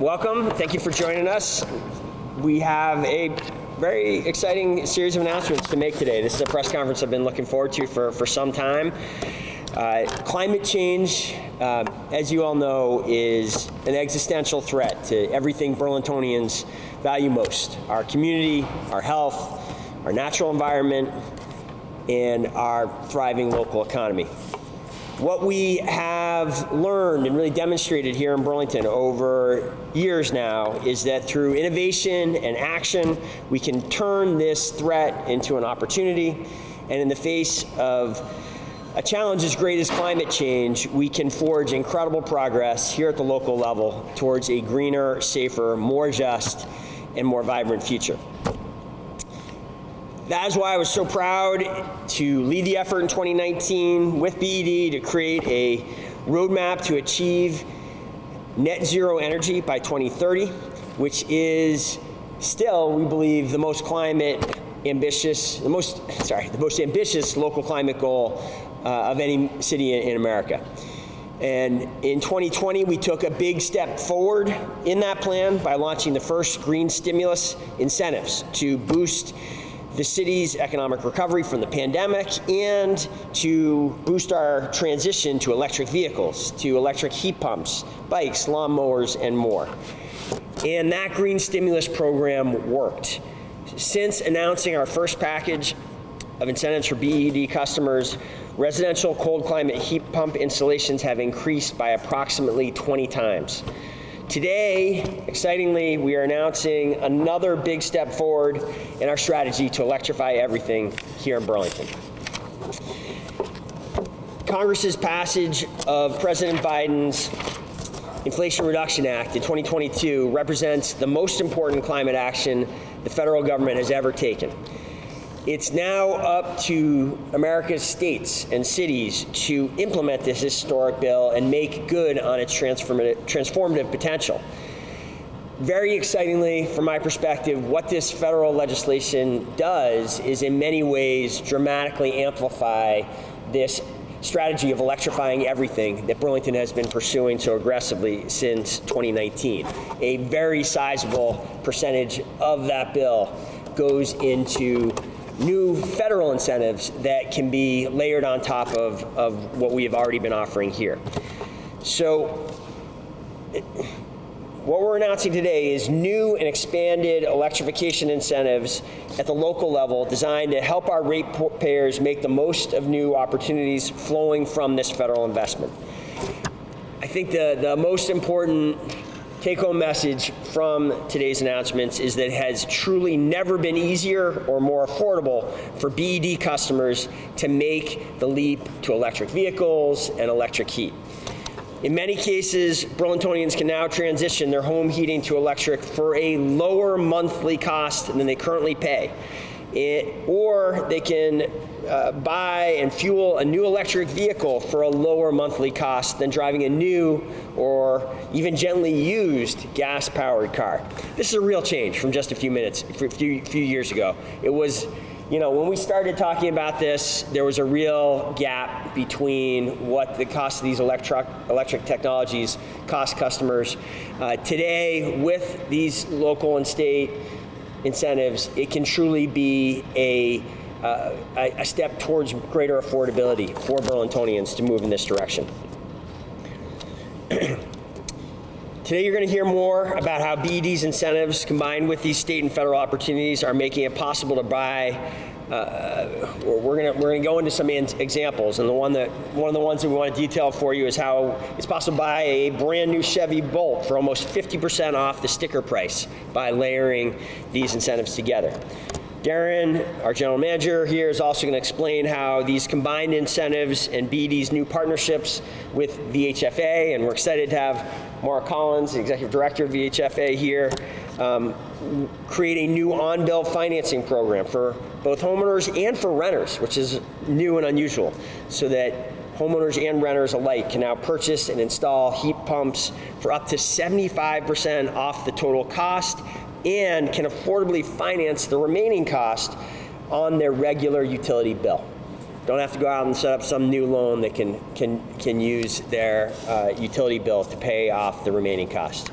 welcome. Thank you for joining us. We have a very exciting series of announcements to make today. This is a press conference I've been looking forward to for, for some time. Uh, climate change, uh, as you all know, is an existential threat to everything Burlingtonians value most. Our community, our health, our natural environment, and our thriving local economy. What we have learned and really demonstrated here in Burlington over years now is that through innovation and action, we can turn this threat into an opportunity. And in the face of a challenge as great as climate change, we can forge incredible progress here at the local level towards a greener, safer, more just, and more vibrant future. That is why I was so proud to lead the effort in 2019 with BED to create a roadmap to achieve net zero energy by 2030, which is still, we believe, the most climate ambitious, the most, sorry, the most ambitious local climate goal uh, of any city in, in America. And in 2020, we took a big step forward in that plan by launching the first green stimulus incentives to boost the city's economic recovery from the pandemic and to boost our transition to electric vehicles, to electric heat pumps, bikes, lawnmowers, and more. And that green stimulus program worked. Since announcing our first package of incentives for BED customers, residential cold climate heat pump installations have increased by approximately 20 times. Today, excitingly, we are announcing another big step forward in our strategy to electrify everything here in Burlington. Congress's passage of President Biden's Inflation Reduction Act in 2022 represents the most important climate action the federal government has ever taken. It's now up to America's states and cities to implement this historic bill and make good on its transformative, transformative potential. Very excitingly, from my perspective, what this federal legislation does is in many ways dramatically amplify this strategy of electrifying everything that Burlington has been pursuing so aggressively since 2019. A very sizable percentage of that bill goes into new federal incentives that can be layered on top of, of what we have already been offering here. So what we're announcing today is new and expanded electrification incentives at the local level designed to help our ratepayers make the most of new opportunities flowing from this federal investment. I think the, the most important take-home message from today's announcements is that it has truly never been easier or more affordable for BED customers to make the leap to electric vehicles and electric heat. In many cases, Burlingtonians can now transition their home heating to electric for a lower monthly cost than they currently pay. It, or they can uh, buy and fuel a new electric vehicle for a lower monthly cost than driving a new or even gently used gas-powered car. This is a real change from just a few minutes, a few, few years ago. It was you know, when we started talking about this, there was a real gap between what the cost of these electric, electric technologies cost customers. Uh, today, with these local and state incentives, it can truly be a uh, a, step towards greater affordability for Burlingtonians to move in this direction. Today you're going to hear more about how BED's incentives combined with these state and federal opportunities are making it possible to buy uh, we're going to we're to go into some examples, and the one that one of the ones that we want to detail for you is how it's possible to buy a brand new Chevy Bolt for almost 50% off the sticker price by layering these incentives together. Darren, our general manager here, is also going to explain how these combined incentives and BED's new partnerships with VHFA, and we're excited to have Maura Collins, the executive director of VHFA here, um, create a new on-bill financing program for both homeowners and for renters, which is new and unusual, so that homeowners and renters alike can now purchase and install heat pumps for up to 75% off the total cost and can affordably finance the remaining cost on their regular utility bill. Don't have to go out and set up some new loan that can, can, can use their uh, utility bill to pay off the remaining cost.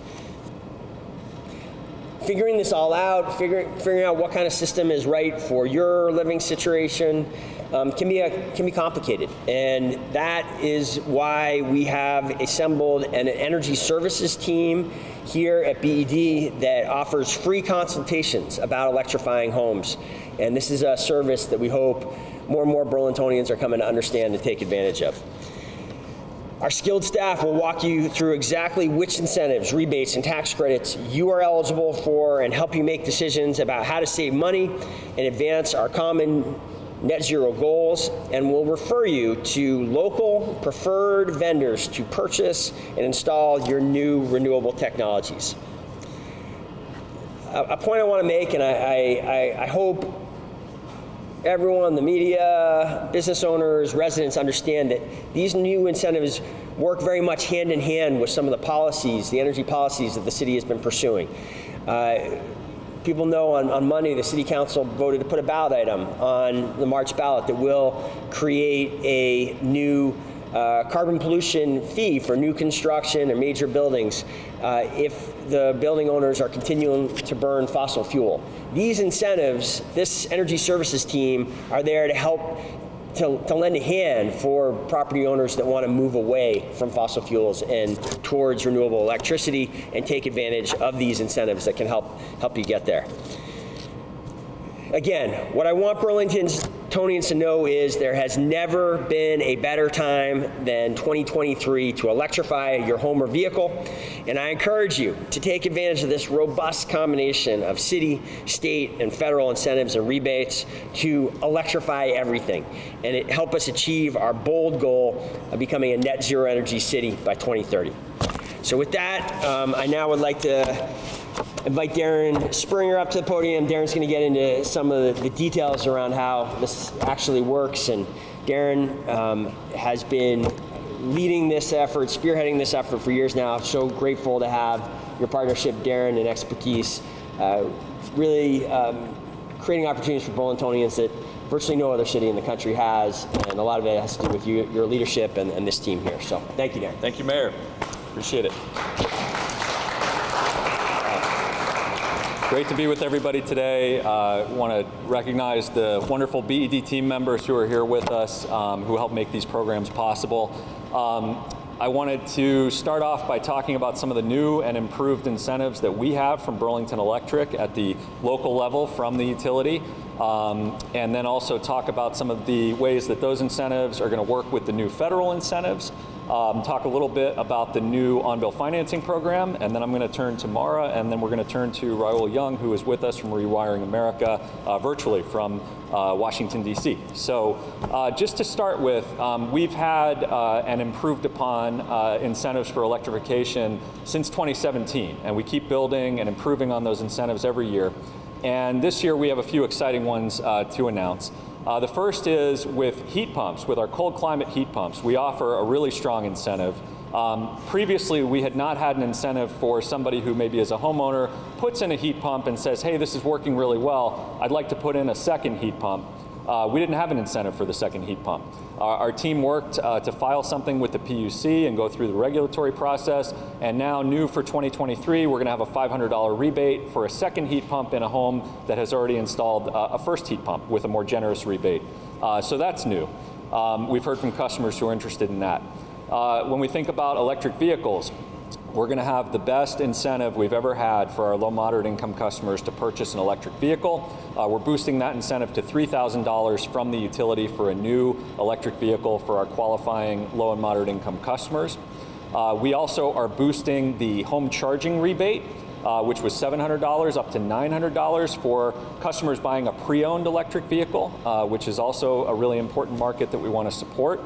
Figuring this all out, figuring, figuring out what kind of system is right for your living situation, um, can be a, can be complicated, and that is why we have assembled an energy services team here at BED that offers free consultations about electrifying homes, and this is a service that we hope more and more Burlingtonians are coming to understand and take advantage of. Our skilled staff will walk you through exactly which incentives, rebates, and tax credits you are eligible for and help you make decisions about how to save money and advance our common net zero goals and will refer you to local preferred vendors to purchase and install your new renewable technologies. A, a point I want to make, and I, I, I hope everyone, the media, business owners, residents understand that these new incentives work very much hand in hand with some of the policies, the energy policies that the city has been pursuing. Uh, people know on, on Monday the City Council voted to put a ballot item on the March ballot that will create a new uh, carbon pollution fee for new construction and major buildings uh, if the building owners are continuing to burn fossil fuel. These incentives, this energy services team, are there to help to, to, lend a hand for property owners that want to move away from fossil fuels and towards renewable electricity and take advantage of these incentives that can help help you get there. Again, what I want Burlington's Tonians and know is there has never been a better time than 2023 to electrify your home or vehicle. And I encourage you to take advantage of this robust combination of city, state, and federal incentives and rebates to electrify everything and it help us achieve our bold goal of becoming a net zero energy city by 2030. So with that, um, I now would like to invite Darren Springer up to the podium. Darren's going to get into some of the, details around how this actually works. And Darren um, has been leading this effort, spearheading this effort for years now. So grateful to have your partnership, Darren, and expertise. Uh, really um, creating opportunities for Burlingtonians that virtually no other city in the country has, and a lot of it has to do with you, your leadership and, and this team here. So thank you, Darren. Thank you, Mayor. Appreciate it. Great to be with everybody today. I uh, want to recognize the wonderful BED team members who are here with us, um, who help make these programs possible. Um, I wanted to start off by talking about some of the new and improved incentives that we have from Burlington Electric at the local level from the utility. Um, and then also talk about some of the ways that those incentives are going to work with the new federal incentives um, talk a little bit about the new on-bill financing program, and then I'm going to turn to Mara, and then we're going to turn to Raul Young, who is with us from Rewiring America uh, virtually from uh, Washington, D.C. So uh, just to start with, um, we've had uh, and improved upon uh, incentives for electrification since 2017, and we keep building and improving on those incentives every year. And this year we have a few exciting ones uh, to announce. Uh, the first is with heat pumps, with our cold climate heat pumps, we offer a really strong incentive. Um, previously, we had not had an incentive for somebody who maybe as a homeowner puts in a heat pump and says, hey, this is working really well, I'd like to put in a second heat pump uh, we didn't have an incentive for the second heat pump. Our, our team worked uh, to file something with the PUC and go through the regulatory process, and now new for 2023, we're gonna have a $500 rebate for a second heat pump in a home that has already installed uh, a first heat pump with a more generous rebate. Uh, so that's new. Um, we've heard from customers who are interested in that. Uh, when we think about electric vehicles, we're going to have the best incentive we've ever had for our low moderate income customers to purchase an electric vehicle. Uh, we're boosting that incentive to $3,000 from the utility for a new electric vehicle for our qualifying low and moderate income customers. Uh, we also are boosting the home charging rebate uh, which was $700 up to $900 for customers buying a pre-owned electric vehicle, uh, which is also a really important market that we want to support.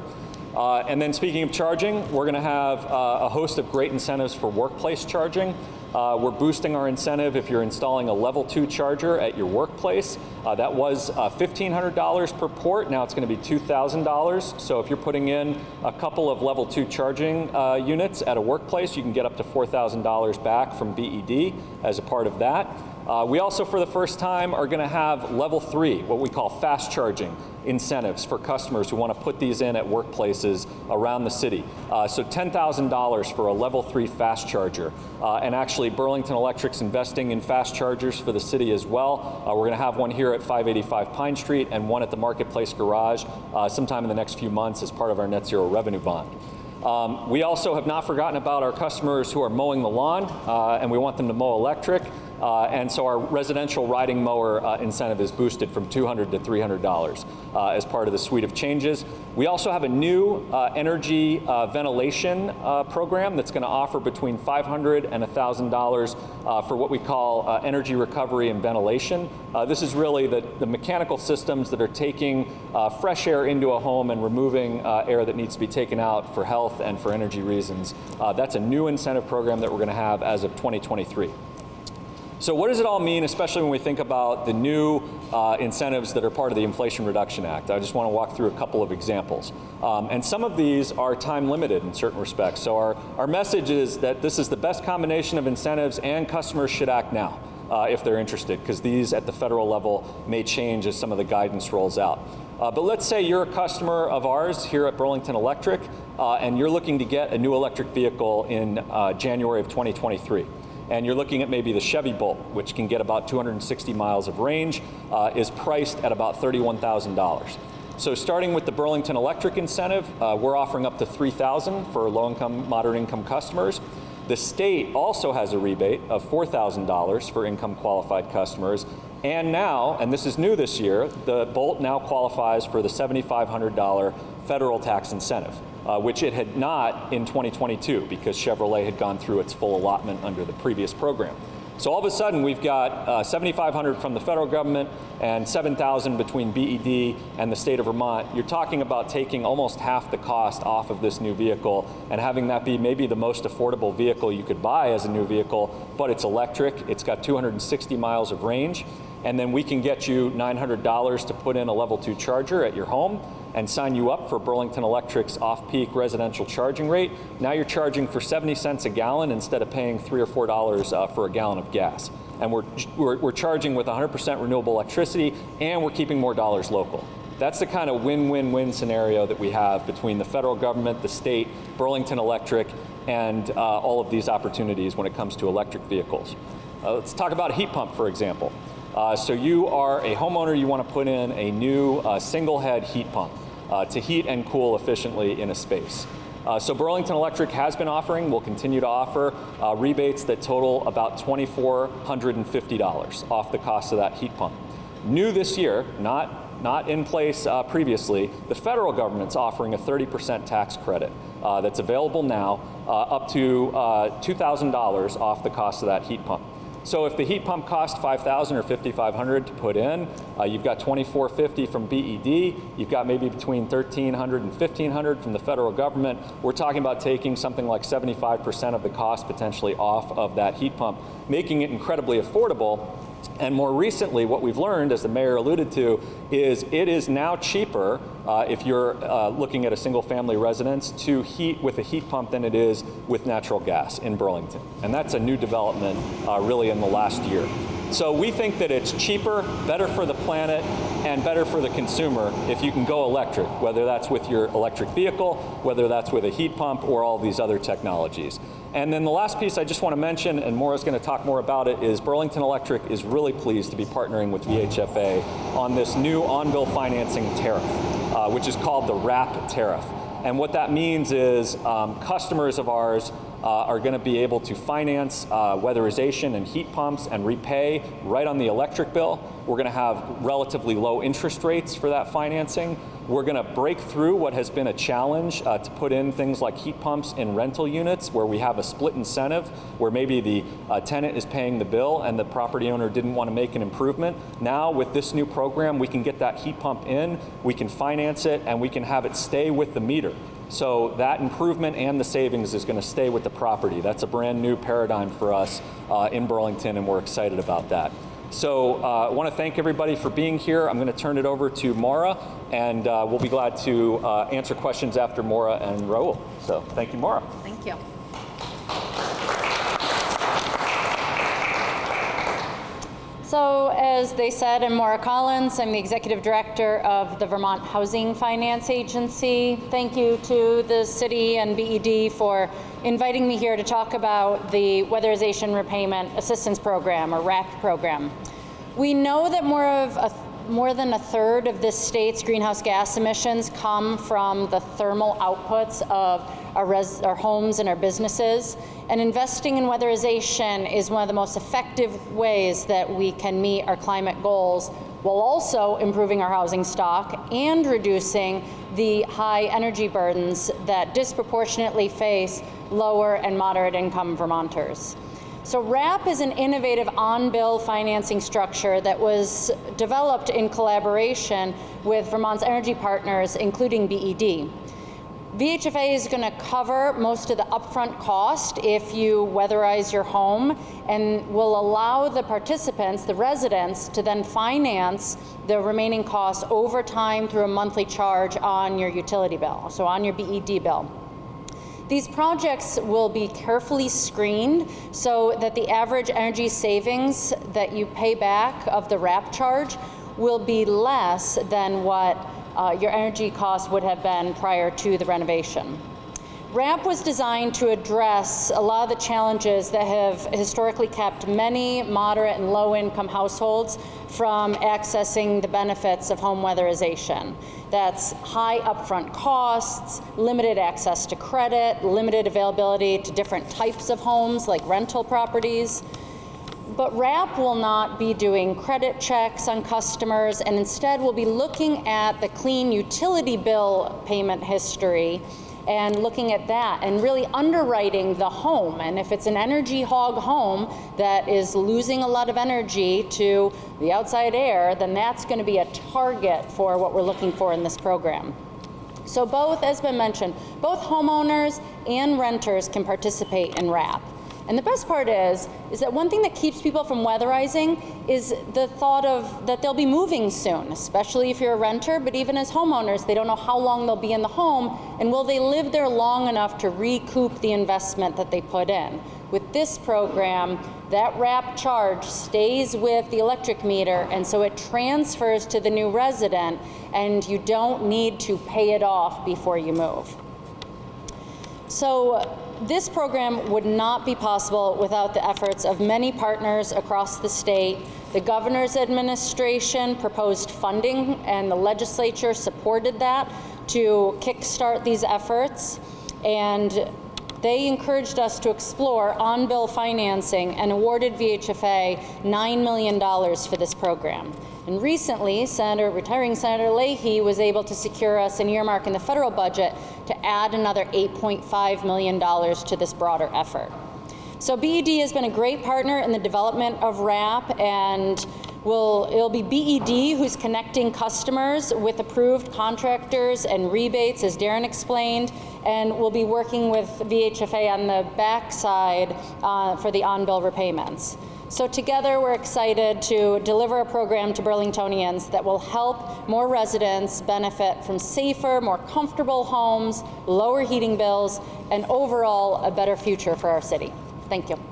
Uh, and then speaking of charging, we're going to have uh, a host of great incentives for workplace charging. Uh, we're boosting our incentive if you're installing a level two charger at your workplace. Uh, that was $1,500 uh, per port, now it's going to be $2,000. So if you're putting in a couple of level two charging uh, units at a workplace, you can get up to $4,000 back from BED as a part of that. Uh, we also, for the first time, are going to have level three, what we call fast charging incentives for customers who want to put these in at workplaces around the city. Uh, so $10,000 for a level three fast charger. Uh, and actually, Burlington Electric's investing in fast chargers for the city as well. Uh, we're going to have one here at 585 Pine Street and one at the Marketplace Garage uh, sometime in the next few months as part of our net zero revenue bond. Um, we also have not forgotten about our customers who are mowing the lawn, uh, and we want them to mow electric. Uh, and so our residential riding mower uh, incentive is boosted from 200 to $300 uh, as part of the suite of changes. We also have a new uh, energy uh, ventilation uh, program that's going to offer between $500 and $1,000 for what we call energy recovery and ventilation. this is really the, the mechanical systems that are taking fresh air into a home and removing air that needs to be taken out for health and for energy reasons. that's a new incentive program that we're going to have as of 2023. So what does it all mean, especially when we think about the new uh, incentives that are part of the Inflation Reduction Act? I just want to walk through a couple of examples. Um, and some of these are time limited in certain respects. So our, our message is that this is the best combination of incentives and customers should act now. Uh, if they're interested, because these at the federal level may change as some of the guidance rolls out. Uh, but let's say you're a customer of ours here at Burlington Electric, uh, and you're looking to get a new electric vehicle in uh, January of 2023 and you're looking at maybe the Chevy Bolt, which can get about 260 miles of range, uh, is priced at about $31,000. So starting with the Burlington Electric incentive, uh, we're offering up to 3000 for low-income, moderate-income customers. The state also has a rebate of $4,000 for income qualified customers. And now, and this is new this year, the Bolt now qualifies for the $7,500 federal tax incentive uh, which it had not in 2022 because Chevrolet had gone through its full allotment under the previous program. So all of a sudden we've got uh, 7,500 from the federal government and 7,000 between BED and the state of Vermont. You're talking about taking almost half the cost off of this new vehicle and having that be maybe the most affordable vehicle you could buy as a new vehicle, but it's electric, it's got 260 miles of range, and then we can get you $900 to put in a level two charger at your home and sign you up for Burlington Electric's off-peak residential charging rate. Now you're charging for 70 cents a gallon instead of paying three or four dollars uh, for a gallon of gas. And we're, we're, we're charging with 100% renewable electricity and we're keeping more dollars local. That's the kind of win-win-win scenario that we have between the federal government, the state, Burlington Electric, and uh, all of these opportunities when it comes to electric vehicles. Uh, let's talk about a heat pump, for example. Uh, so you are a homeowner, you want to put in a new uh, single head heat pump uh, to heat and cool efficiently in a space. Uh, so Burlington Electric has been offering, will continue to offer uh, rebates that total about $2,450 off the cost of that heat pump. New this year, not, not in place uh, previously, the federal government's offering a 30% tax credit uh, that's available now uh, up to $2,000 off the cost of that heat pump. So if the heat pump cost 5,000 or 5,500 to put in, uh, you've got 2,450 from BED, you've got maybe between 1,300 and 1,500 from the federal government. We're talking about taking something like 75% of the cost potentially off of that heat pump, making it incredibly affordable and more recently, what we've learned, as the mayor alluded to, is it is now cheaper uh, if you're uh, looking at a single family residence to heat with a heat pump than it is with natural gas in Burlington. And that's a new development uh, really in the last year. So we think that it's cheaper, better for the planet, and better for the consumer if you can go electric, whether that's with your electric vehicle, whether that's with a heat pump, or all these other technologies. And then the last piece I just want to mention, and Maura's going to talk more about it, is Burlington Electric is really pleased to be partnering with VHFA on this new on-bill financing tariff, uh, which is called the RAP tariff. And what that means is um, customers of ours are going to be able to finance uh, weatherization and heat pumps and repay right on the electric bill. We're going to have relatively low interest rates for that financing. We're going to break through what has been a challenge uh, to put in things like heat pumps in rental units where we have a split incentive where maybe the uh, tenant is paying the bill and the property owner didn't want to make an improvement. Now with this new program, we can get that heat pump in, we can finance it, and we can have it stay with the meter. So that improvement and the savings is going to stay with the property. That's a brand new paradigm for us uh, in Burlington, and we're excited about that. So uh, I want to thank everybody for being here. I'm going to turn it over to Mara, and uh, we'll be glad to uh, answer questions after Mara and Raul. So thank you, Mara. Thank you. As they said, I'm Maura Collins. I'm the Executive Director of the Vermont Housing Finance Agency. Thank you to the city and BED for inviting me here to talk about the Weatherization Repayment Assistance Program, or RAP program. We know that more of a more than a third of this state's greenhouse gas emissions come from the thermal outputs of our, our homes and our businesses. And investing in weatherization is one of the most effective ways that we can meet our climate goals while also improving our housing stock and reducing the high energy burdens that disproportionately face lower and moderate income Vermonters. So RAP is an innovative on-bill financing structure that was developed in collaboration with Vermont's energy partners, including BED. VHFA is going to cover most of the upfront cost if you weatherize your home and will allow the participants, the residents, to then finance the remaining costs over time through a monthly charge on your utility bill, so on your BED bill. These projects will be carefully screened so that the average energy savings that you pay back of the RAP charge will be less than what uh, your energy costs would have been prior to the renovation. RAP was designed to address a lot of the challenges that have historically kept many moderate and low income households from accessing the benefits of home weatherization. That's high upfront costs, limited access to credit, limited availability to different types of homes like rental properties. But RAP will not be doing credit checks on customers and instead will be looking at the clean utility bill payment history and looking at that and really underwriting the home. And if it's an energy hog home that is losing a lot of energy to the outside air, then that's going to be a target for what we're looking for in this program. So both, as been mentioned, both homeowners and renters can participate in RAP. And the best part is, is that one thing that keeps people from weatherizing is the thought of that they'll be moving soon, especially if you're a renter, but even as homeowners, they don't know how long they'll be in the home and will they live there long enough to recoup the investment that they put in. With this program, that RAP charge stays with the electric meter and so it transfers to the new resident and you don't need to pay it off before you move. So this program would not be possible without the efforts of many partners across the state. The governor's administration proposed funding and the legislature supported that to kickstart these efforts. And they encouraged us to explore on-bill financing and awarded VHFA $9 million for this program. And recently, Senator, retiring Senator Leahy was able to secure us an earmark in the federal budget to add another $8.5 million to this broader effort. So BED has been a great partner in the development of RAP and will it'll be BED who's connecting customers with approved contractors and rebates, as Darren explained, and we'll be working with VHFA on the backside uh, for the on-bill repayments. So together we're excited to deliver a program to Burlingtonians that will help more residents benefit from safer, more comfortable homes, lower heating bills, and overall a better future for our city. Thank you.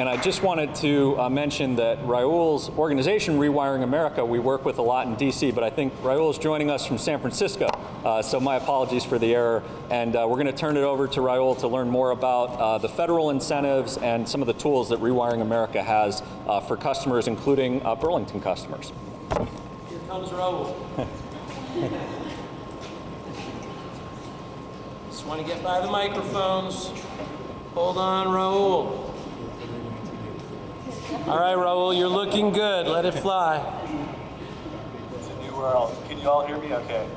And I just wanted to uh, mention that Raul's organization, Rewiring America, we work with a lot in DC, but I think Raul is joining us from San Francisco. Uh, so my apologies for the error. And uh, we're going to turn it over to Raul to learn more about uh, the federal incentives and some of the tools that Rewiring America has uh, for customers, including uh, Burlington customers. Here comes Raul. Just want to get by the microphones. Hold on, Raul. All right, Raul, you're looking good. Let it fly. It's a new world. Can you all hear me okay?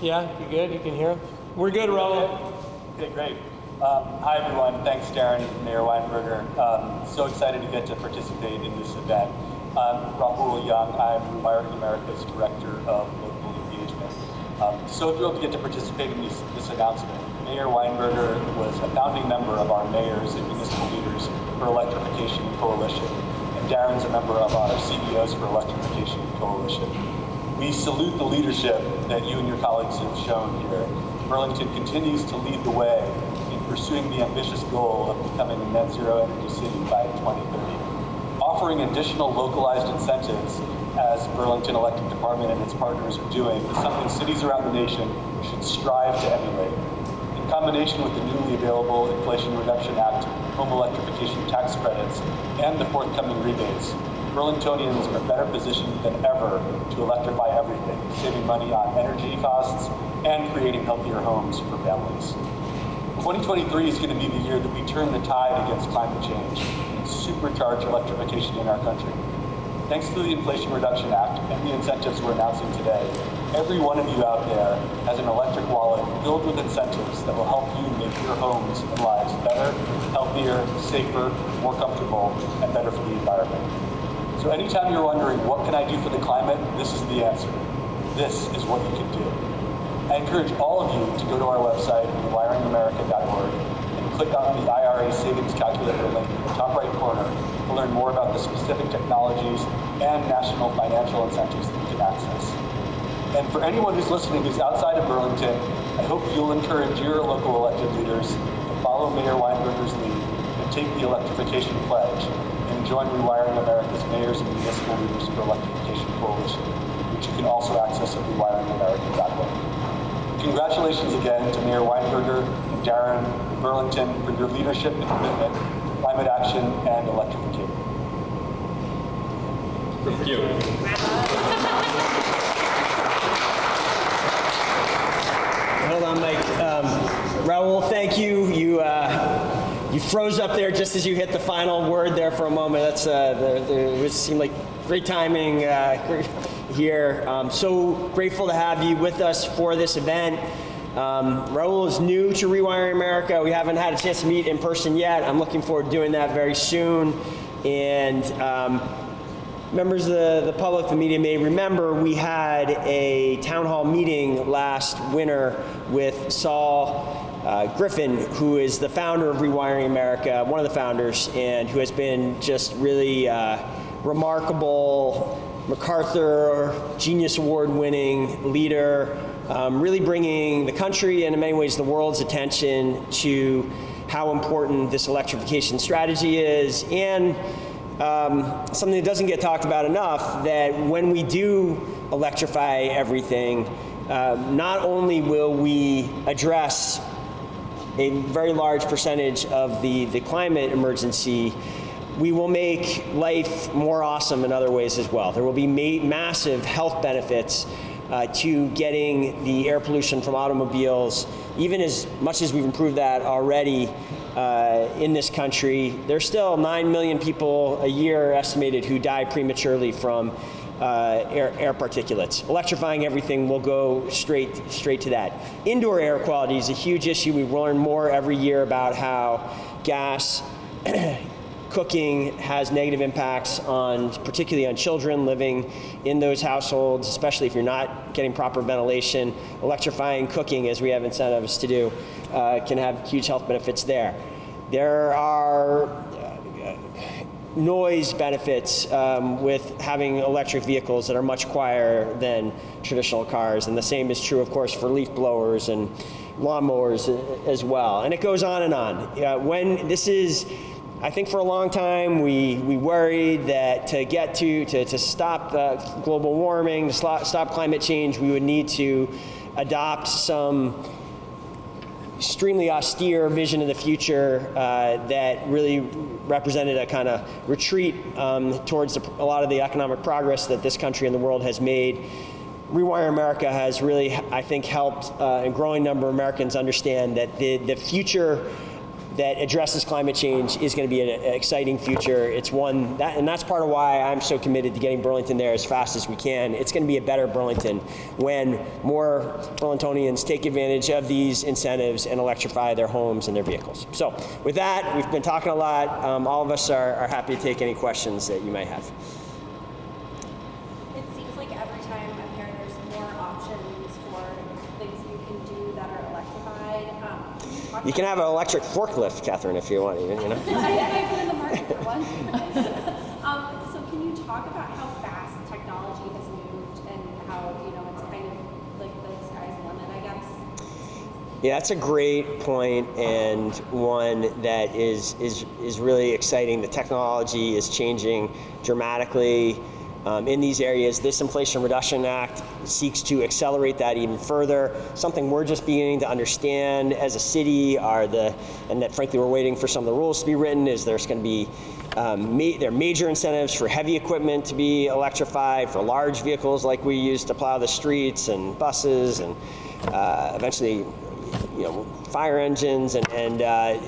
Yeah, you good? You can hear him? We're good, Raul. Okay, great. Um, hi, everyone. Thanks, Darren and Mayor Weinberger. Um, so excited to get to participate in this event. I'm Rahul Young. I'm Rewiring America's Director of so thrilled to get to participate in this, this announcement. Mayor Weinberger was a founding member of our Mayors and Municipal Leaders for Electrification Coalition, and Darren's a member of our CEOs for Electrification Coalition. We salute the leadership that you and your colleagues have shown here. Burlington continues to lead the way in pursuing the ambitious goal of becoming a net zero energy city by 2030. Offering additional localized incentives, as Burlington Electric Department and its partners are doing, is something cities around the nation should strive to emulate. In combination with the newly available Inflation Reduction Act home electrification tax credits and the forthcoming rebates, Burlingtonians are better positioned than ever to electrify everything, saving money on energy costs and creating healthier homes for families. 2023 is going to be the year that we turn the tide against climate change and supercharge electrification in our country. Thanks to the Inflation Reduction Act and the incentives we're announcing today, every one of you out there has an electric wallet filled with incentives that will help you make your homes and lives better, healthier, safer, more comfortable, and better for the environment. So anytime you're wondering, what can I do for the climate? This is the answer. This is what you can do. I encourage all of you to go to our website, rewiringamerica.org, and click on the IRA Savings Calculator link in the top right corner learn more about the specific technologies and national financial incentives that you can access. And for anyone who's listening who's outside of Burlington, I hope you'll encourage your local elected leaders to follow Mayor Weinberger's lead and take the electrification pledge and join Rewiring America's Mayors and Municipal Leaders for Electrification Coalition, which you can also access at rewiringamerica.org. Congratulations again to Mayor Weinberger and Darren Burlington for your leadership and commitment to climate action and electrification. Hold on, Mike. Um, Raul, thank you. You uh, you froze up there just as you hit the final word there for a moment. That's uh, the, the, it seemed like great timing uh, here. Um, so grateful to have you with us for this event. Um, Raul is new to Rewiring America. We haven't had a chance to meet in person yet. I'm looking forward to doing that very soon. And um, members of the, the public, the media may remember, we had a town hall meeting last winter with Saul uh, Griffith, who is the founder of Rewiring America, one of the founders, and who has been just really uh, remarkable MacArthur Genius Award winning leader, um, really bringing the country and in many ways the world's attention to how important this electrification strategy is and um, something that doesn't get talked about enough that when we do electrify everything, uh, not only will we address a very large percentage of the, the climate emergency, we will make life more awesome in other ways as well. There will be ma massive health benefits uh, to getting the air pollution from automobiles, even as much as we've improved that already uh, in this country. There's still 9 million people a year estimated who die prematurely from uh, air, air, particulates. Electrifying everything will go straight, straight to that. Indoor air quality is a huge issue. We learn more every year about how gas cooking has negative impacts on, particularly on children living in those households, especially if you're not getting proper ventilation. Electrifying cooking, as we have incentives to do, uh, can have huge health benefits there. There are uh, noise benefits um, with having electric vehicles that are much quieter than traditional cars, and the same is true, of course, for leaf blowers and lawnmowers as well. And it goes on and on. Uh, when this is I think for a long time we, we worried that to get to, to, to stop global warming, to stop climate change, we would need to adopt some extremely austere vision of the future uh, that really represented a kind of retreat um, towards the, a lot of the economic progress that this country and the world has made. Rewire America has really, I think, helped uh, a growing number of Americans understand that the, the future that addresses climate change is going to be an, exciting future. It's one, that, and that's part of why I'm so committed to getting Burlington there as fast as we can. It's going to be a better Burlington when more Burlingtonians take advantage of these incentives and electrify their homes and their vehicles. So with that, we've been talking a lot. Um, all of us are, are happy to take any questions that you might have. It seems like every time I'm hearing there's more options for things you can do that are electrified. Um, can you can have an electric forklift, Catherine, if you want, even, you know. I, I've been in the market for one. um, so can you talk about how fast technology has moved and how you know it's kind of like the sky's the limit, I guess? Yeah, that's a great point and one that is is is really exciting. The technology is changing dramatically um, in these areas. This Inflation Reduction Act seeks to accelerate that even further. Something we're just beginning to understand as a city are the, and that frankly we're waiting for some of the rules to be written. Is there's going to be um, ma- there are major incentives for heavy equipment to be electrified, for large vehicles like we use to plow the streets and buses, and uh, eventually you know, fire engines and, and uh,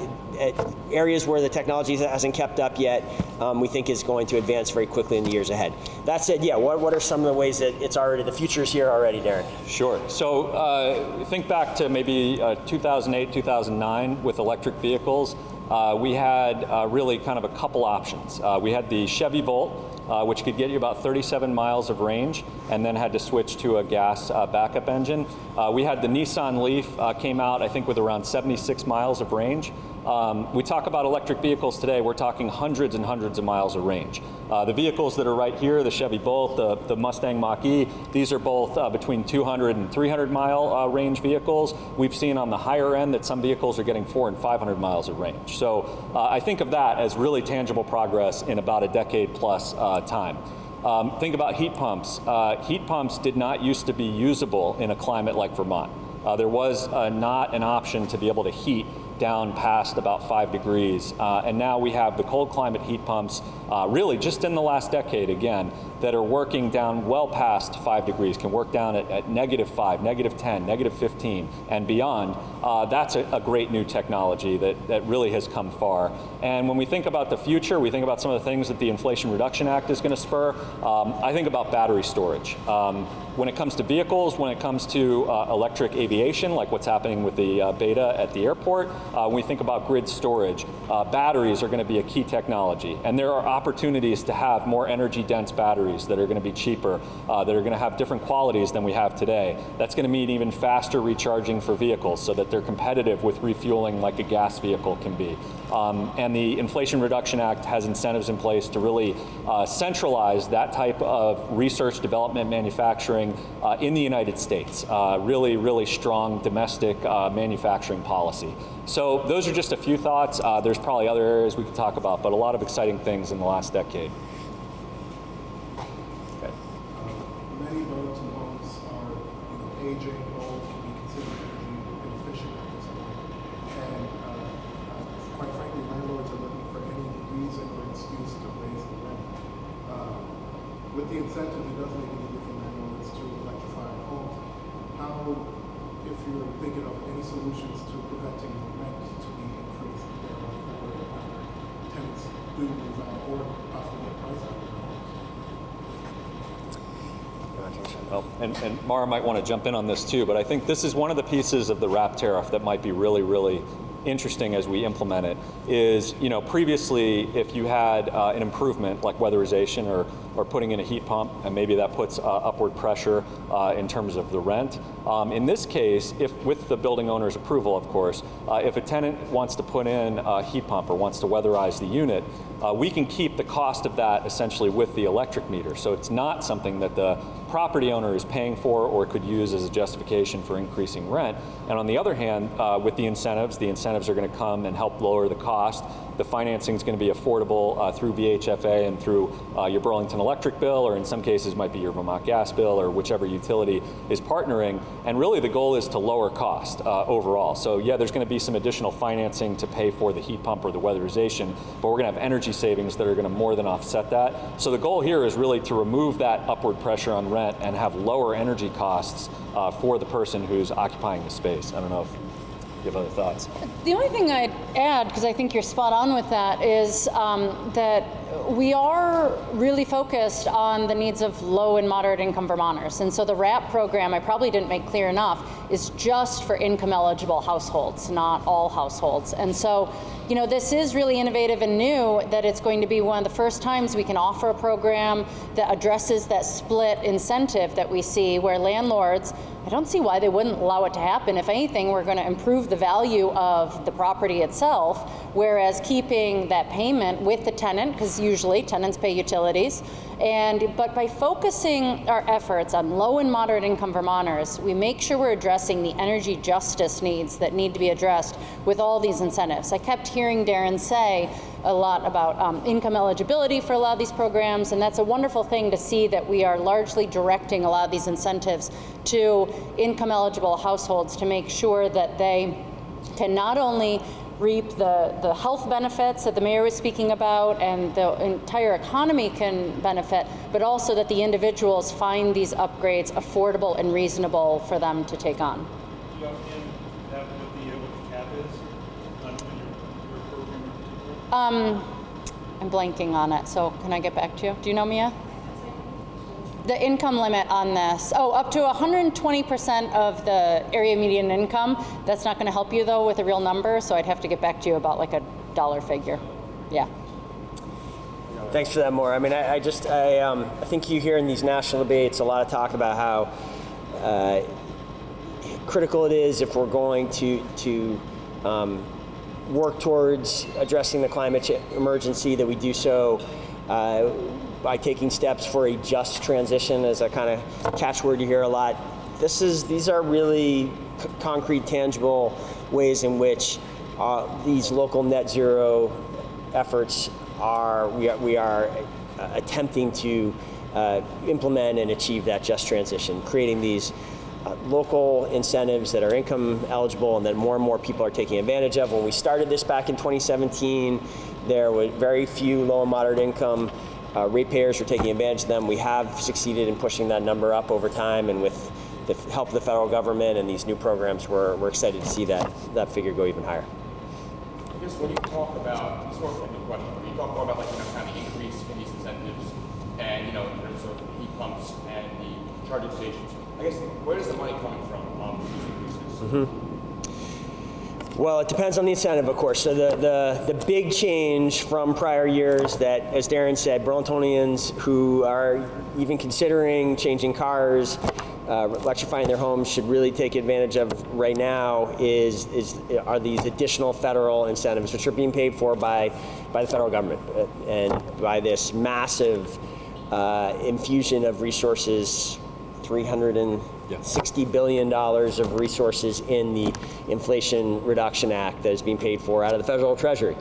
areas where the technology hasn't kept up yet, um, we think is going to advance very quickly in the years ahead. That said, yeah, what, what are some of the ways that it's already, the future's here already, Darren? Sure. So uh, think back to maybe uh, 2008, 2009 with electric vehicles. Uh, we had uh, really kind of a couple options. Uh, we had the Chevy Volt, uh, which could get you about 37 miles of range, and then had to switch to a gas uh, backup engine. Uh, we had the Nissan Leaf, uh, came out I think with around 76 miles of range. Um, we talk about electric vehicles today, we're talking hundreds and hundreds of miles of range. Uh, the vehicles that are right here, the Chevy Bolt, the, the Mustang Mach-E, these are both uh, between 200 and 300 mile uh, range vehicles. We've seen on the higher end that some vehicles are getting four and 500 miles of range. So uh, I think of that as really tangible progress in about a decade plus uh, time. Um, think about heat pumps. Uh, heat pumps did not used to be usable in a climate like Vermont. There was not an option to be able to heat down past about five degrees. Uh, and now we have the cold climate heat pumps, uh, really just in the last decade again, that are working down well past five degrees, can work down at, at negative five, negative 10, negative 15, and beyond. Uh, that's a, a great new technology that, that really has come far. And when we think about the future, we think about some of the things that the Inflation Reduction Act is going to spur. Um, I think about battery storage. Um, when it comes to vehicles, when it comes to uh, electric aviation, like what's happening with the uh, BETA at the airport, uh, when we think about grid storage, uh, batteries are going to be a key technology. And there are opportunities to have more energy dense batteries that are going to be cheaper, uh, that are going to have different qualities than we have today. That's going to mean even faster recharging for vehicles so that they're competitive with refueling like a gas vehicle can be. Um, and the Inflation Reduction Act has incentives in place to really uh, centralize that type of research, development, manufacturing uh, in the United States. Uh, really, really strong domestic uh, manufacturing policy. So those are just a few thoughts. Uh, there's probably other areas we could talk about, but a lot of exciting things in the last decade. Okay. Many Burlington homes are, you know, aging, old, can be considered energy inefficient at this point. And, uh, uh, quite frankly, landlords are looking for any reason or excuse to raise the rent. Uh, With the incentive, it does make it easier for landlords to electrify homes. How, if you're thinking of any solutions to preventing rent to be increased, therefore, after tenants do move out or possibly get priced out of their homes? Well, might want to jump in on this too, but I think this is one of the pieces of the RAP tariff that might be really, really interesting as we implement it is, you know, previously if you had uh, an improvement like weatherization or, or putting in a heat pump, and maybe that puts uh, upward pressure uh, in terms of the rent. Um, in this case, if with the building owner's approval, of course, uh, if a tenant wants to put in a heat pump or wants to weatherize the unit, uh, we can keep the cost of that essentially with the electric meter. So it's not something that the property owner is paying for or could use as a justification for increasing rent. And on the other hand, uh, with the incentives, the incentives are going to come and help lower the cost. The financing is going to be affordable uh, through VHFA and through uh, your Burlington electric bill, or in some cases might be your Vermont gas bill, or whichever utility is partnering. And really the goal is to lower cost uh, overall. So yeah, there's going to be some additional financing to pay for the heat pump or the weatherization, but we're going to have energy savings that are going to more than offset that. So the goal here is really to remove that upward pressure on rent and have lower energy costs uh, for the person who's occupying the space. I don't know if you have other thoughts. The only thing I'd add, because I think you're spot on with that, is um, that we are really focused on the needs of low and moderate income Vermonters. And so the RAP program, I probably didn't make clear enough, is just for income eligible households, not all households. And so, you know, this is really innovative and new that it's going to be one of the first times we can offer a program that addresses that split incentive that we see where landlords I don't see why they wouldn't allow it to happen. If anything, we're going to improve the value of the property itself, whereas keeping that payment with the tenant, because usually, tenants pay utilities. And, but by focusing our efforts on low and moderate income Vermonters, we make sure we're addressing the energy justice needs that need to be addressed with all these incentives. I kept hearing Darren say a lot about um, income eligibility for a lot of these programs, and that's a wonderful thing to see that we are largely directing a lot of these incentives to income eligible households to make sure that they can not only reap the, the health benefits that the mayor was speaking about and the entire economy can benefit, but also that the individuals find these upgrades affordable and reasonable for them to take on. Do you offhand have what the, what the cap is on on your, your program in particular? Um, I'm blanking on it, so can I get back to you? Do you know Mia? The income limit on this, oh, up to 120% of the area median income. That's not going to help you though with a real number, so I'd have to get back to you about like a dollar figure. Yeah. Thanks for that, Maura. I mean, I, I just, I, um, I think you hear in these national debates a lot of talk about how uh, critical it is if we're going to to um, work towards addressing the climate emergency that we do so uh, by taking steps for a just transition, as a kind of catchword you hear a lot. This is these are really concrete, tangible ways in which uh, these local net zero efforts are we are, we are uh, attempting to uh, implement and achieve that just transition, creating these uh, local incentives that are income eligible and that more and more people are taking advantage of. When we started this back in 2017, there were very few low and moderate income uh, ratepayers were taking advantage of them. We have succeeded in pushing that number up over time, and with the help of the federal government and these new programs, we're, we're excited to see that, that figure go even higher. I guess when you talk about, more of a question, when you talk more about like, you know, kind of the increase in these incentives and, you know, in terms of heat pumps and the charging stations, I guess, where is the money coming from on these increases? Well, it depends on the incentive, of course. So the, the, the big change from prior years that, as Darren said, Burlingtonians who are even considering changing cars, uh, electrifying their homes should really take advantage of right now is, is are these additional federal incentives, which are being paid for by, by the federal government uh, and by this massive uh, infusion of resources, 360 billion dollars of resources in the Inflation Reduction Act that is being paid for out of the federal treasury.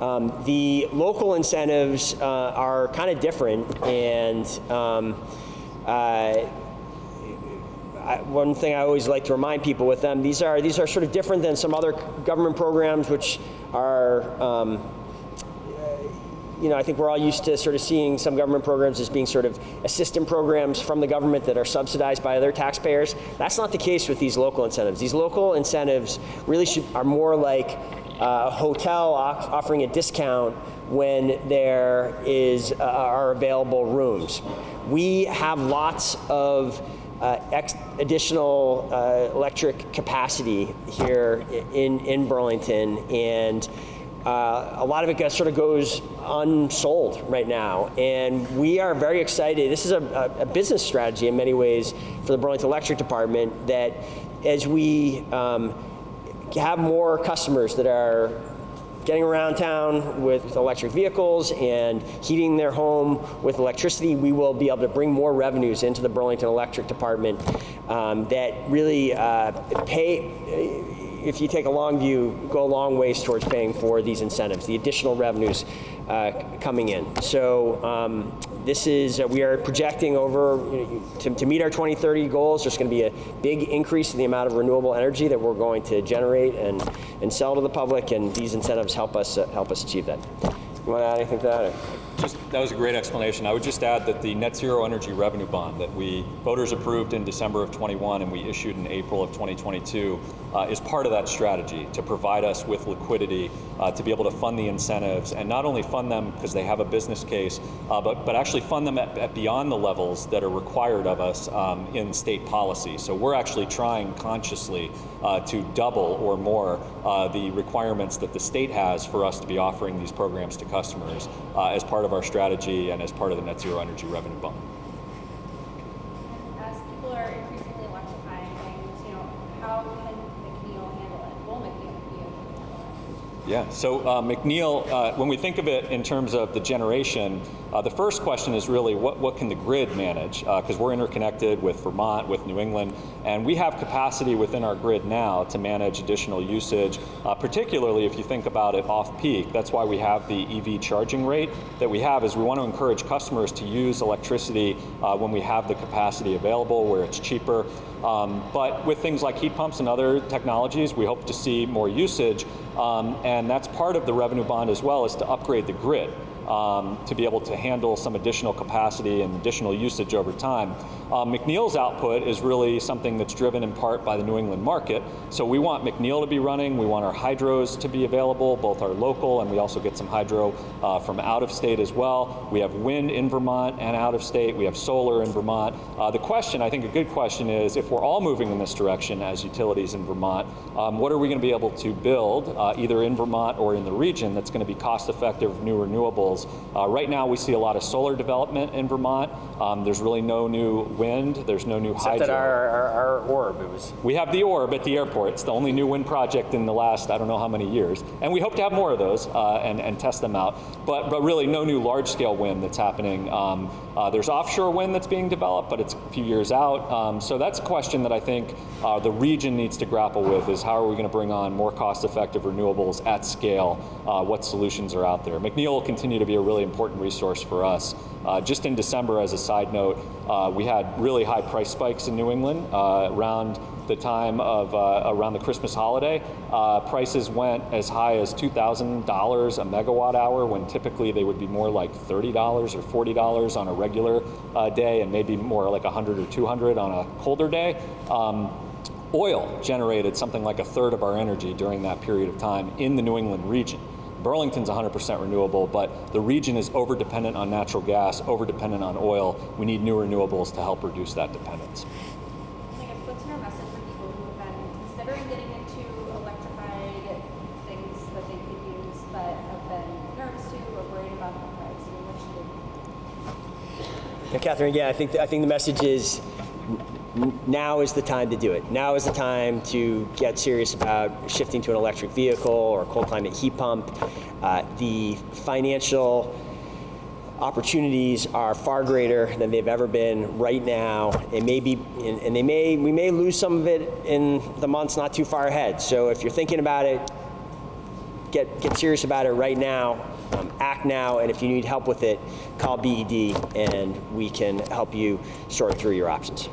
Um, the local incentives uh, are kind of different, and um, uh, I, one thing I always like to remind people with them, these are these are sort of different than some other government programs, which are. Um, you know, I think we're all used to sort of seeing some government programs as being sort of assistant programs from the government that are subsidized by other taxpayers. That's not the case with these local incentives. These local incentives really should, are more like uh, a hotel offering a discount when there is uh, are available rooms. We have lots of uh, additional uh, electric capacity here in in Burlington and. Uh, a lot of it sort of goes unsold right now, and we are very excited. This is a, a, business strategy in many ways for the Burlington Electric Department. That as we um, have more customers that are getting around town with electric vehicles and heating their home with electricity, we will be able to bring more revenues into the Burlington Electric Department um, that really uh, pay if you take a long view, go a long ways towards paying for these incentives, the additional revenues uh, coming in. So um, this is, uh, we are projecting over, you know, to, to meet our 2030 goals, there's going to be a big increase in the amount of renewable energy that we're going to generate and, and sell to the public, and these incentives help us, uh, help us achieve that. You want to add anything to that? Just, that was a great explanation. I would just add that the net zero energy revenue bond that we voters approved in December of 21 and we issued in April of 2022 uh, is part of that strategy to provide us with liquidity uh, to be able to fund the incentives and not only fund them because they have a business case, uh, but, but actually fund them at, at beyond the levels that are required of us um, in state policy. So we're actually trying consciously uh, to double or more uh, the requirements that the state has for us to be offering these programs to customers uh, as part of our strategy and as part of the net zero energy revenue bond. As people are increasingly electrifying things, you know, how can McNeil handle it? Will McNeil be able to handle it? Yeah, so uh, McNeil, uh, when we think of it in terms of the generation, uh, the first question is really what, what can the grid manage? Because we're interconnected with Vermont, with New England, and we have capacity within our grid now to manage additional usage, uh, particularly if you think about it off-peak. That's why we have the EV charging rate that we have is we want to encourage customers to use electricity uh, when we have the capacity available, where it's cheaper. Um, but with things like heat pumps and other technologies, we hope to see more usage, um, and that's part of the revenue bond as well, is to upgrade the grid um, to be able to handle some additional capacity and additional usage over time. Uh, McNeil's output is really something that's driven in part by the New England market. So we want McNeil to be running, we want our hydros to be available, both our local and we also get some hydro uh, from out of state as well. We have wind in Vermont and out of state, we have solar in Vermont. Uh, the question, I think a good question is, if we're all moving in this direction as utilities in Vermont, um, what are we going to be able to build uh, either in Vermont or in the region that's going to be cost effective new renewables? Uh, right now we see a lot of solar development in Vermont. Um, there's really no new wind, there's no new Except hydro. at our, our, our orb, it was We have the Orb at the airport. It's the only new wind project in the last, I don't know how many years. And we hope to have more of those uh, and, and test them out. But, but really, no new large scale wind that's happening. Um, uh, there's offshore wind that's being developed, but it's a few years out. Um, so that's a question that I think uh, the region needs to grapple with is how are we going to bring on more cost effective renewables at scale? Uh, what solutions are out there? McNeil will continue to be a really important resource for us. Uh, just in December, as a side note, uh, we had really high price spikes in New England uh, around the time of uh, around the Christmas holiday. Uh, prices went as high as $2,000 a megawatt hour when typically they would be more like $30 or $40 on a regular uh, day and maybe more like 100 or 200 on a colder day. Um, Oil generated something like a third of our energy during that period of time in the New England region. Burlington's 100% renewable, but the region is over dependent on natural gas, over dependent on oil. We need new renewables to help reduce that dependence. I guess what's your message for people who have been considering getting into electrified things that they could use, but have been nervous to or worried about the price? I mean, what should they Yeah, Catherine, again, I think, I think the message is n- now is the time to do it. Now is the time to get serious about shifting to an electric vehicle or a cold climate heat pump. Uh, the financial opportunities are far greater than they've ever been right now. It may be, and they may, we may lose some of it in the months not too far ahead. So if you're thinking about it, get, get serious about it right now, um, act now, and if you need help with it, call BED and we can help you sort through your options.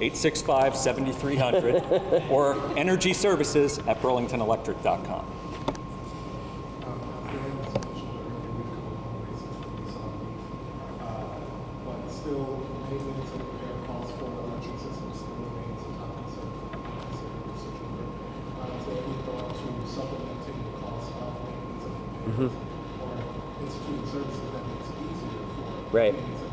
865 7300 or energy services at burlingtonelectric.com. But still, maintenance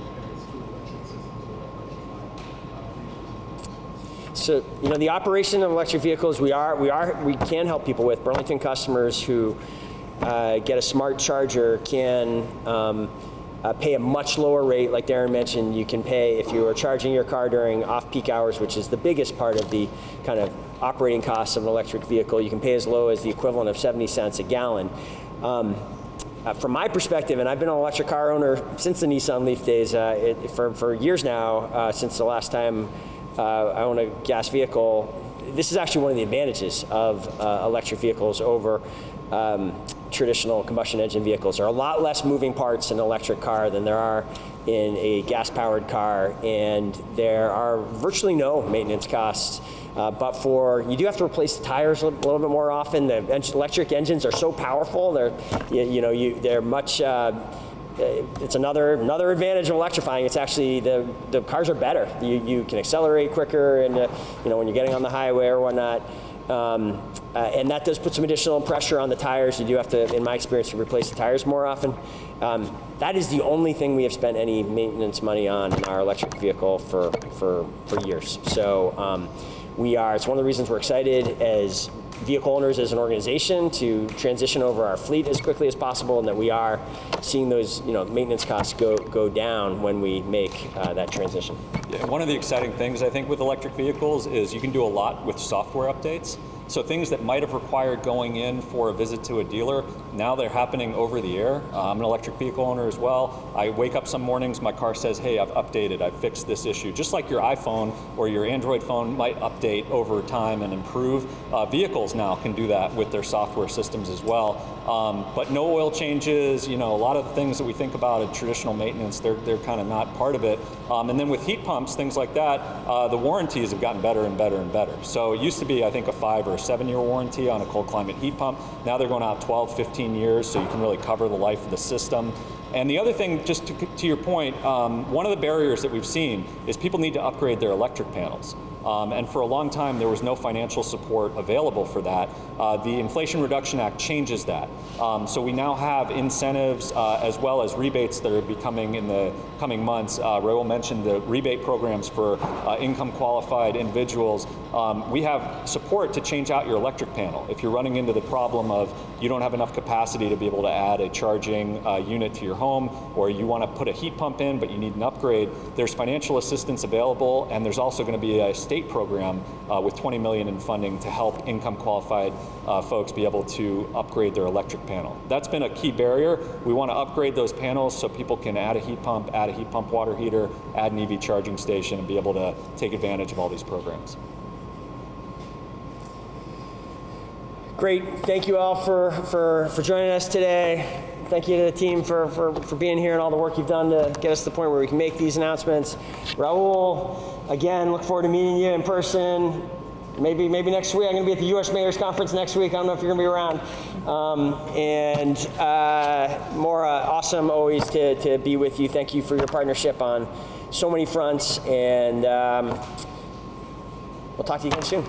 So, you know, the operation of electric vehicles, we are, we are, we can help people with. Burlington customers who uh, get a smart charger can um, uh, pay a much lower rate. Like Darren mentioned, you can pay if you are charging your car during off-peak hours, which is the biggest part of the kind of operating costs of an electric vehicle. You can pay as low as the equivalent of 70 cents a gallon. Um, uh, from my perspective, and I've been an electric car owner since the Nissan Leaf days, uh, it, for, for years now, uh, since the last time uh, I own a gas vehicle, this is actually one of the advantages of uh, electric vehicles over um, traditional combustion engine vehicles. There are a lot less moving parts in an electric car than there are in a gas-powered car, and there are virtually no maintenance costs. Uh, but for you do have to replace the tires a little, bit more often. The electric engines are so powerful; they're you, you know you, they're much. Uh, it's another another advantage of electrifying. It's actually the the cars are better. You you can accelerate quicker, and uh, you know when you're getting on the highway or whatnot. Um, uh, and that does put some additional pressure on the tires. You do have to, in my experience, replace the tires more often. Um, that is the only thing we have spent any maintenance money on in our electric vehicle for for for years. So um, we are. It's one of the reasons we're excited as vehicle owners as an organization to transition over our fleet as quickly as possible, and that we are seeing those you know maintenance costs go go down when we make uh, that transition. Yeah, one of the exciting things I think with electric vehicles is you can do a lot with software updates. So things that might have required going in for a visit to a dealer, now they're happening over the air. Uh, I'm an electric vehicle owner as well. I wake up some mornings, my car says, hey, I've updated, I've fixed this issue. Just like your iPhone or your Android phone might update over time and improve, uh, vehicles now can do that with their software systems as well. Um, but no oil changes, you know, a lot of the things that we think about in traditional maintenance, they're, they're kind of not part of it. Um, and then with heat pumps, things like that, uh, the warranties have gotten better and better and better. So it used to be, I think, a five or a seven year warranty on a cold climate heat pump. Now they're going out 12, 15 years, so you can really cover the life of the system. And the other thing, just to, to your point, um, one of the barriers that we've seen is people need to upgrade their electric panels. Um, and for a long time, there was no financial support available for that. Uh, the Inflation Reduction Act changes that. Um, so we now have incentives uh, as well as rebates that are becoming in the coming months. Uh, Raul mentioned the rebate programs for uh, income qualified individuals. Um, we have support to change out your electric panel. If you're running into the problem of you don't have enough capacity to be able to add a charging uh, unit to your home, or you want to put a heat pump in but you need an upgrade, there's financial assistance available, and there's also going to be a state program uh, with 20 million in funding to help income qualified uh, folks be able to upgrade their electric panel. That's been a key barrier. We want to upgrade those panels so people can add a heat pump, add a heat pump water heater, add an EV charging station, and be able to take advantage of all these programs. Great. Thank you all for, for, for joining us today. Thank you to the team for, for, for being here and all the work you've done to get us to the point where we can make these announcements. Raul, again, look forward to meeting you in person. Maybe, maybe next week. I'm going to be at the U.S. Mayor's Conference next week. I don't know if you're going to be around. Um, and uh, Maura, awesome always to, to be with you. Thank you for your partnership on so many fronts. And um, we'll talk to you again soon.